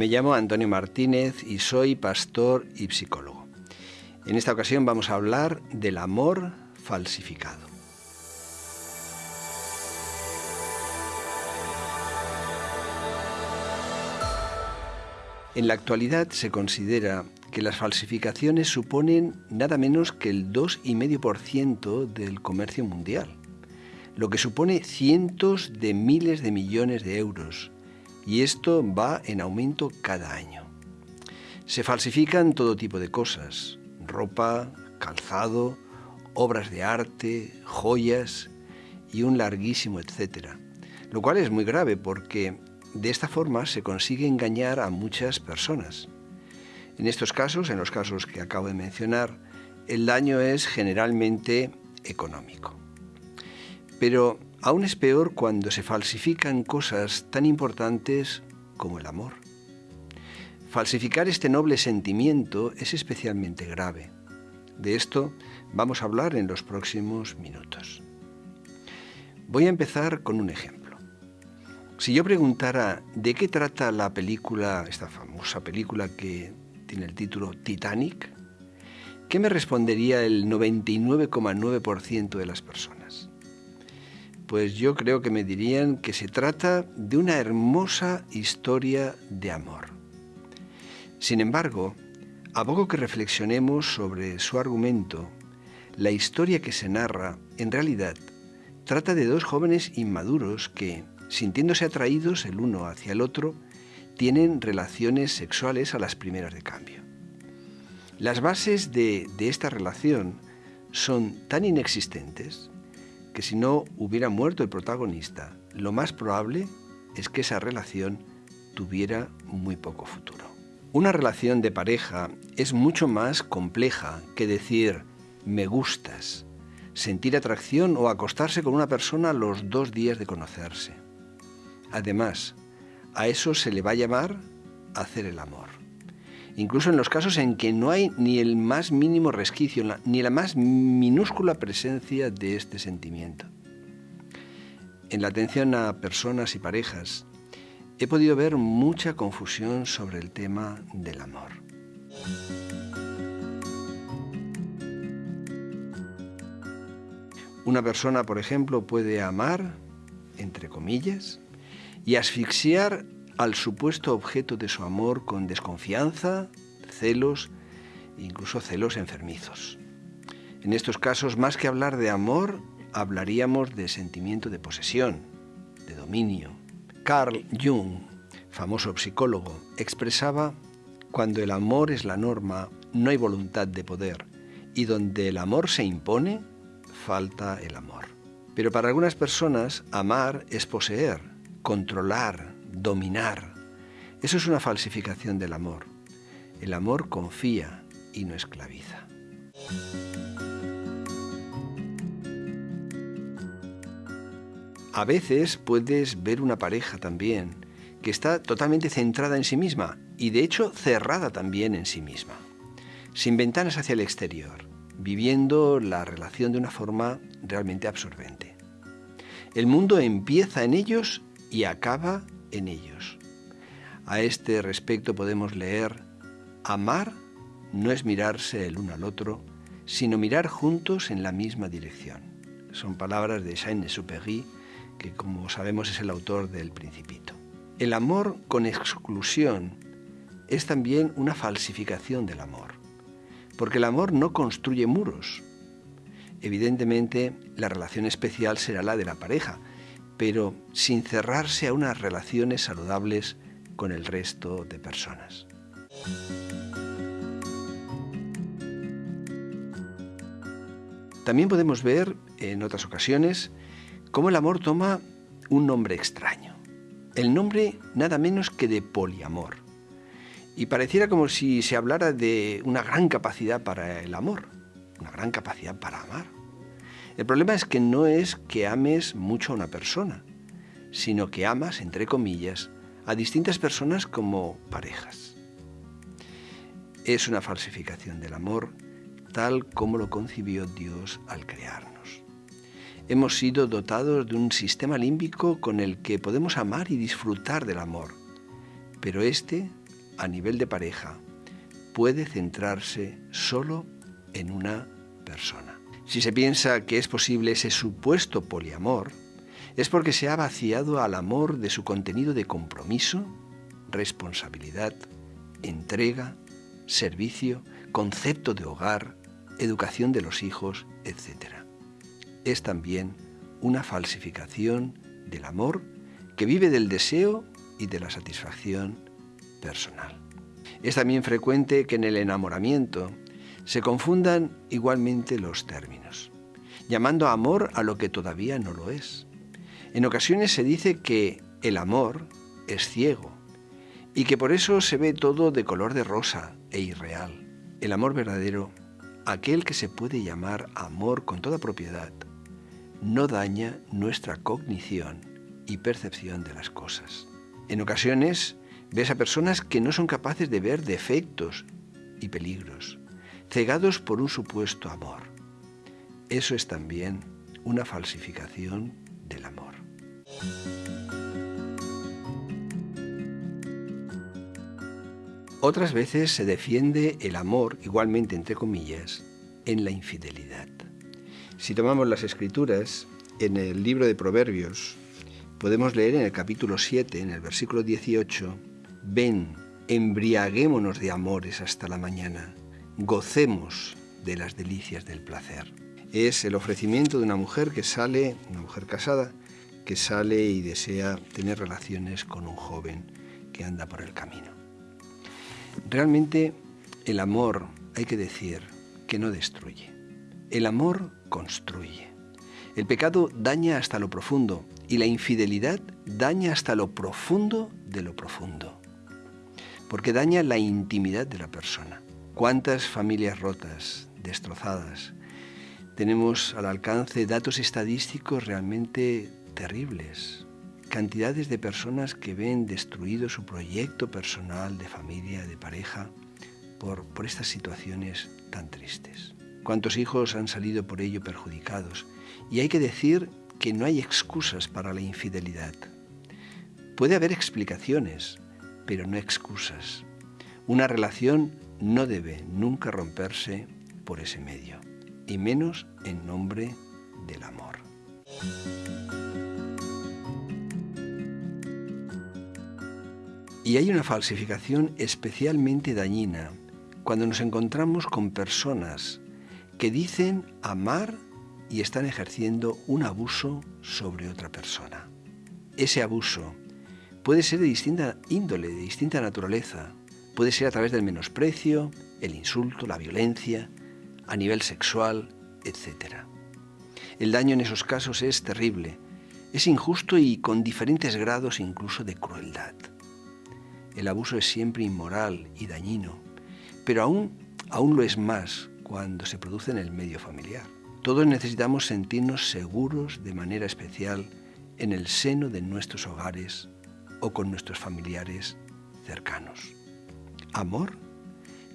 Me llamo Antonio Martínez y soy pastor y psicólogo. En esta ocasión vamos a hablar del amor falsificado. En la actualidad se considera que las falsificaciones suponen nada menos que el 2,5% del comercio mundial, lo que supone cientos de miles de millones de euros, y esto va en aumento cada año. Se falsifican todo tipo de cosas, ropa, calzado, obras de arte, joyas y un larguísimo etcétera, lo cual es muy grave porque de esta forma se consigue engañar a muchas personas. En estos casos, en los casos que acabo de mencionar, el daño es generalmente económico. Pero aún es peor cuando se falsifican cosas tan importantes como el amor. Falsificar este noble sentimiento es especialmente grave. De esto vamos a hablar en los próximos minutos. Voy a empezar con un ejemplo. Si yo preguntara de qué trata la película, esta famosa película que tiene el título Titanic, ¿qué me respondería el 99,9% de las personas? Pues yo creo que me dirían que se trata de una hermosa historia de amor. Sin embargo, a poco que reflexionemos sobre su argumento, la historia que se narra, en realidad, trata de dos jóvenes inmaduros que, sintiéndose atraídos el uno hacia el otro, tienen relaciones sexuales a las primeras de cambio. Las bases de, esta relación son tan inexistentes que si no hubiera muerto el protagonista, lo más probable es que esa relación tuviera muy poco futuro. Una relación de pareja es mucho más compleja que decir me gustas, sentir atracción o acostarse con una persona los dos días de conocerse. Además, a eso se le va a llamar hacer el amor. Incluso en los casos en que no hay ni el más mínimo resquicio, ni la más minúscula presencia de este sentimiento. En la atención a personas y parejas, he podido ver mucha confusión sobre el tema del amor. Una persona, por ejemplo, puede amar, entre comillas, y asfixiar al supuesto objeto de su amor con desconfianza, celos incluso celos enfermizos. En estos casos, más que hablar de amor, hablaríamos de sentimiento de posesión, de dominio. Carl Jung, famoso psicólogo, expresaba, cuando el amor es la norma, no hay voluntad de poder, y donde el amor se impone, falta el amor. Pero para algunas personas, amar es poseer, controlar, dominar. Eso es una falsificación del amor. El amor confía y no esclaviza. A veces puedes ver una pareja también que está totalmente centrada en sí misma y de hecho cerrada también en sí misma, sin ventanas hacia el exterior, viviendo la relación de una forma realmente absorbente. El mundo empieza en ellos y acaba en ellos. A este respecto podemos leer, amar no es mirarse el uno al otro, sino mirar juntos en la misma dirección. Son palabras de Saint-Exupéry, que como sabemos es el autor del Principito. El amor con exclusión es también una falsificación del amor, porque el amor no construye muros. Evidentemente, la relación especial será la de la pareja, pero sin cerrarse a unas relaciones saludables con el resto de personas. También podemos ver en otras ocasiones cómo el amor toma un nombre extraño. El nombre nada menos que de poliamor. Y pareciera como si se hablara de una gran capacidad para el amor, una gran capacidad para amar. El problema es que no es que ames mucho a una persona, sino que amas, entre comillas, a distintas personas como parejas. Es una falsificación del amor tal como lo concibió Dios al crearnos. Hemos sido dotados de un sistema límbico con el que podemos amar y disfrutar del amor, pero este, a nivel de pareja puede centrarse solo en una persona. Si se piensa que es posible ese supuesto poliamor, es porque se ha vaciado al amor de su contenido de compromiso, responsabilidad, entrega, servicio, concepto de hogar, educación de los hijos, etc. Es también una falsificación del amor que vive del deseo y de la satisfacción personal. Es también frecuente que en el enamoramiento se confundan igualmente los términos, llamando amor a lo que todavía no lo es. En ocasiones se dice que el amor es ciego y que por eso se ve todo de color de rosa e irreal. El amor verdadero, aquel que se puede llamar amor con toda propiedad, no daña nuestra cognición y percepción de las cosas. En ocasiones ves a personas que no son capaces de ver defectos y peligros, cegados por un supuesto amor. Eso es también una falsificación del amor. Otras veces se defiende el amor, igualmente entre comillas, en la infidelidad. Si tomamos las escrituras, en el libro de Proverbios, podemos leer en el capítulo 7, en el versículo 18, ven, embriaguémonos de amores hasta la mañana, gocemos de las delicias del placer. Es el ofrecimiento de una mujer que sale, una mujer casada, que sale y desea tener relaciones con un joven que anda por el camino. Realmente el amor, hay que decir, que no destruye. El amor construye. El pecado daña hasta lo profundo y la infidelidad daña hasta lo profundo de lo profundo. Porque daña la intimidad de la persona. ¿Cuántas familias rotas, destrozadas? Tenemos al alcance datos estadísticos realmente terribles. Cantidades de personas que ven destruido su proyecto personal de familia, de pareja, por, por estas situaciones tan tristes. ¿Cuántos hijos han salido por ello perjudicados? Y hay que decir que no hay excusas para la infidelidad. Puede haber explicaciones, pero no excusas. Una relación no debe nunca romperse por ese medio, y menos en nombre del amor. Y hay una falsificación especialmente dañina cuando nos encontramos con personas que dicen amar y están ejerciendo un abuso sobre otra persona. Ese abuso puede ser de distinta índole, de distinta naturaleza. Puede ser a través del menosprecio, el insulto, la violencia, a nivel sexual, etc. El daño en esos casos es terrible, es injusto y con diferentes grados incluso de crueldad. El abuso es siempre inmoral y dañino, pero aún, aún lo es más cuando se produce en el medio familiar. Todos necesitamos sentirnos seguros de manera especial en el seno de nuestros hogares o con nuestros familiares cercanos. Amor.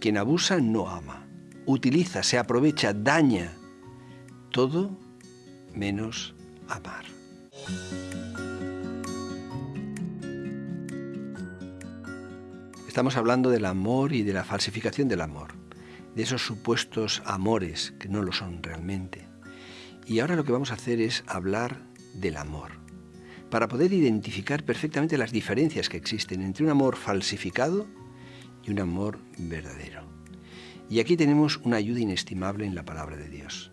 Quien abusa no ama, utiliza, se aprovecha, daña. Todo menos amar. Estamos hablando del amor y de la falsificación del amor de esos supuestos amores que no lo son realmente. Y ahora lo que vamos a hacer es hablar del amor, para poder identificar perfectamente las diferencias que existen entre un amor falsificado y un amor verdadero. Y aquí tenemos una ayuda inestimable en la palabra de Dios.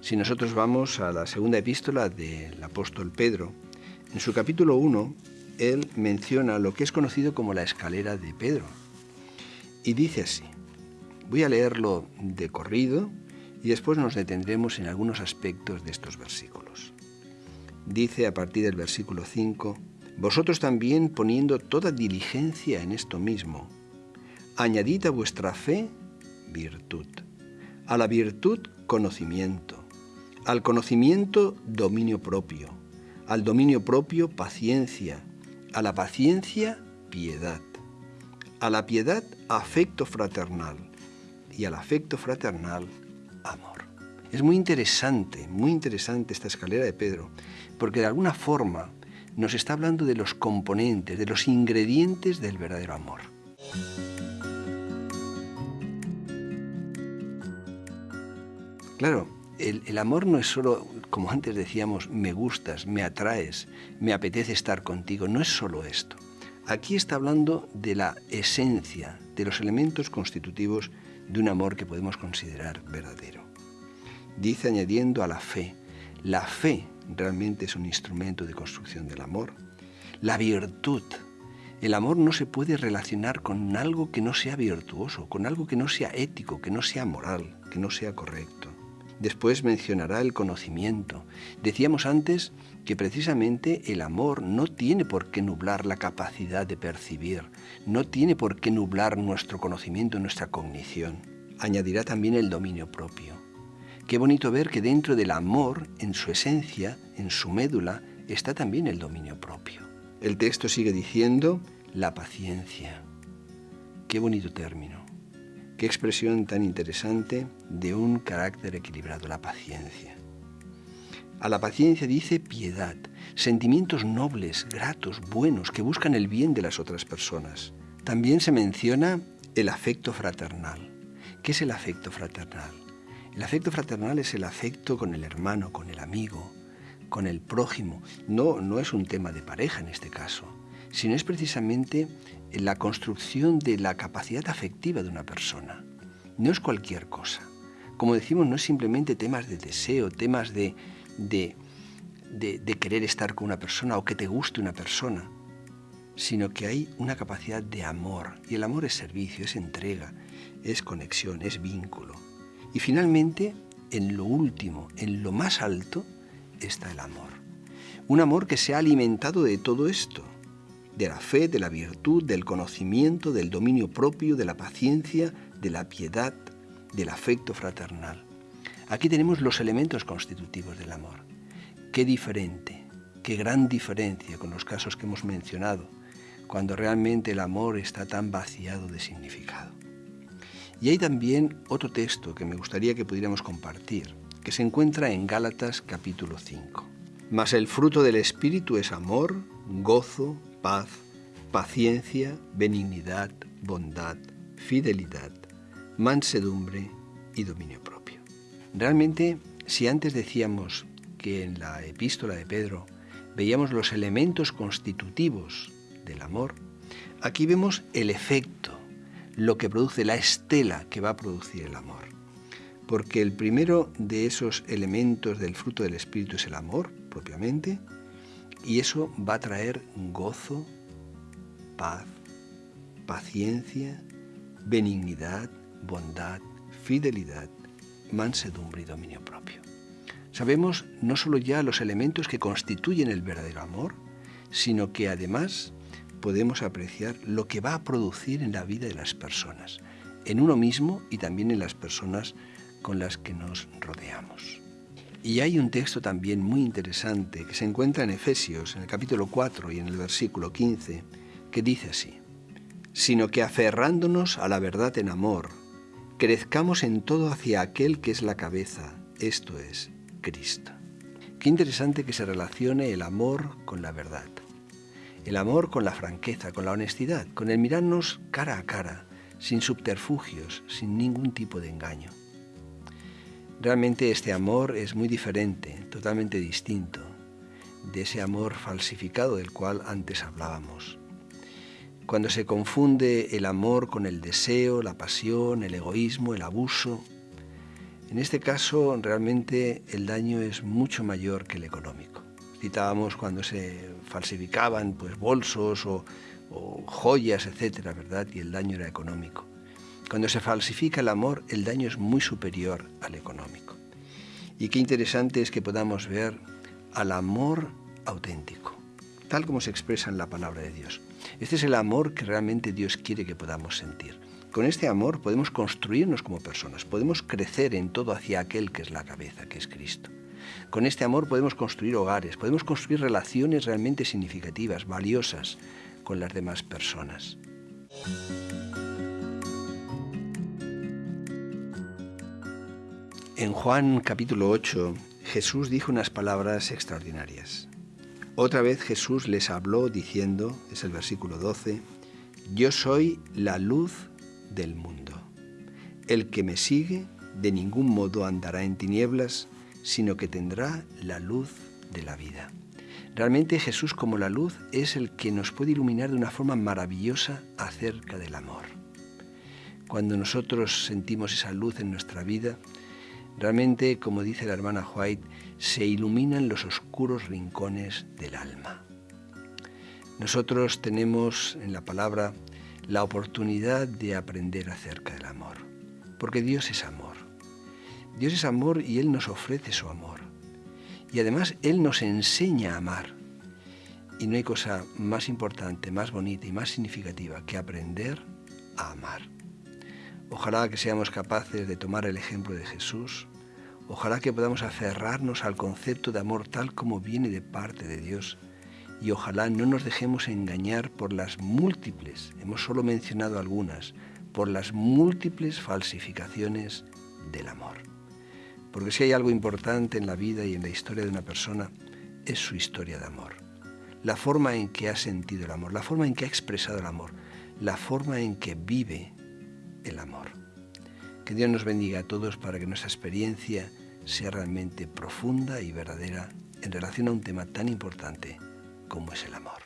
Si nosotros vamos a la segunda epístola del apóstol Pedro, en su capítulo 1, él menciona lo que es conocido como la escalera de Pedro. Y dice así, Voy a leerlo de corrido y después nos detendremos en algunos aspectos de estos versículos. Dice a partir del versículo 5, Vosotros también poniendo toda diligencia en esto mismo, añadid a vuestra fe virtud, a la virtud conocimiento, al conocimiento dominio propio, al dominio propio paciencia, a la paciencia piedad, a la piedad afecto fraternal y al afecto fraternal, amor. Es muy interesante, muy interesante esta escalera de Pedro, porque de alguna forma nos está hablando de los componentes, de los ingredientes del verdadero amor. Claro, el, amor no es solo, como antes decíamos, me gustas, me atraes, me apetece estar contigo, no es solo esto. Aquí está hablando de la esencia, de los elementos constitutivos de un amor que podemos considerar verdadero. Dice añadiendo a la fe, la fe realmente es un instrumento de construcción del amor. La virtud, el amor no se puede relacionar con algo que no sea virtuoso, con algo que no sea ético, que no sea moral, que no sea correcto. Después mencionará el conocimiento. Decíamos antes que precisamente el amor no tiene por qué nublar la capacidad de percibir, no tiene por qué nublar nuestro conocimiento, nuestra cognición. Añadirá también el dominio propio. Qué bonito ver que dentro del amor, en su esencia, en su médula, está también el dominio propio. El texto sigue diciendo la paciencia. Qué bonito término. Qué expresión tan interesante de un carácter equilibrado, la paciencia. A la paciencia dice piedad, sentimientos nobles, gratos, buenos, que buscan el bien de las otras personas. También se menciona el afecto fraternal. ¿Qué es el afecto fraternal? El afecto fraternal es el afecto con el hermano, con el amigo, con el prójimo. No, no es un tema de pareja en este caso, sino es precisamente la construcción de la capacidad afectiva de una persona. No es cualquier cosa. Como decimos, no es simplemente temas de deseo, temas de, de, de, querer estar con una persona o que te guste una persona, sino que hay una capacidad de amor. Y el amor es servicio, es entrega, es conexión, es vínculo. Y finalmente, en lo último, en lo más alto, está el amor. Un amor que se ha alimentado de todo esto, de la fe, de la virtud, del conocimiento, del dominio propio, de la paciencia, de la piedad, del afecto fraternal. Aquí tenemos los elementos constitutivos del amor. Qué diferente, qué gran diferencia con los casos que hemos mencionado, cuando realmente el amor está tan vaciado de significado. Y hay también otro texto que me gustaría que pudiéramos compartir, que se encuentra en Gálatas capítulo 5. Mas el fruto del Espíritu es amor, gozo, paz, paciencia, benignidad, bondad, fidelidad, mansedumbre y dominio propio. Realmente, si antes decíamos que en la epístola de Pedro veíamos los elementos constitutivos del amor, aquí vemos el efecto, lo que produce la estela que va a producir el amor. Porque el primero de esos elementos del fruto del Espíritu es el amor, propiamente, y eso va a traer gozo, paz, paciencia, benignidad, bondad, fidelidad, mansedumbre y dominio propio. Sabemos no solo ya los elementos que constituyen el verdadero amor, sino que además podemos apreciar lo que va a producir en la vida de las personas, en uno mismo y también en las personas con las que nos rodeamos. Y hay un texto también muy interesante que se encuentra en Efesios, en el capítulo 4 y en el versículo 15, que dice así, sino que aferrándonos a la verdad en amor, crezcamos en todo hacia aquel que es la cabeza, esto es, Cristo. Qué interesante que se relacione el amor con la verdad, el amor con la franqueza, con la honestidad, con el mirarnos cara a cara, sin subterfugios, sin ningún tipo de engaño. Realmente este amor es muy diferente, totalmente distinto de ese amor falsificado del cual antes hablábamos. Cuando se confunde el amor con el deseo, la pasión, el egoísmo, el abuso, en este caso realmente el daño es mucho mayor que el económico. Citábamos cuando se falsificaban pues, bolsos o, o joyas, etcétera, ¿verdad? Y el daño era económico. Cuando se falsifica el amor, el daño es muy superior al económico. Y qué interesante es que podamos ver al amor auténtico, tal como se expresa en la palabra de Dios. Este es el amor que realmente Dios quiere que podamos sentir. Con este amor podemos construirnos como personas, podemos crecer en todo hacia aquel que es la cabeza, que es Cristo. Con este amor podemos construir hogares, podemos construir relaciones realmente significativas, valiosas con las demás personas. En Juan capítulo 8, Jesús dijo unas palabras extraordinarias. Otra vez Jesús les habló diciendo, es el versículo 12, yo soy la luz del mundo. El que me sigue de ningún modo andará en tinieblas, sino que tendrá la luz de la vida. Realmente Jesús como la luz es el que nos puede iluminar de una forma maravillosa acerca del amor. Cuando nosotros sentimos esa luz en nuestra vida, realmente, como dice la hermana White, se iluminan los oscuros rincones del alma. Nosotros tenemos en la palabra la oportunidad de aprender acerca del amor, porque Dios es amor. Dios es amor y Él nos ofrece su amor. Y además Él nos enseña a amar. Y no hay cosa más importante, más bonita y más significativa que aprender a amar. Ojalá que seamos capaces de tomar el ejemplo de Jesús. Ojalá que podamos aferrarnos al concepto de amor tal como viene de parte de Dios. Y ojalá no nos dejemos engañar por las múltiples, hemos solo mencionado algunas, por las múltiples falsificaciones del amor. Porque si hay algo importante en la vida y en la historia de una persona, es su historia de amor. La forma en que ha sentido el amor, la forma en que ha expresado el amor, la forma en que vive el amor. Que Dios nos bendiga a todos para que nuestra experiencia sea realmente profunda y verdadera en relación a un tema tan importante como es el amor.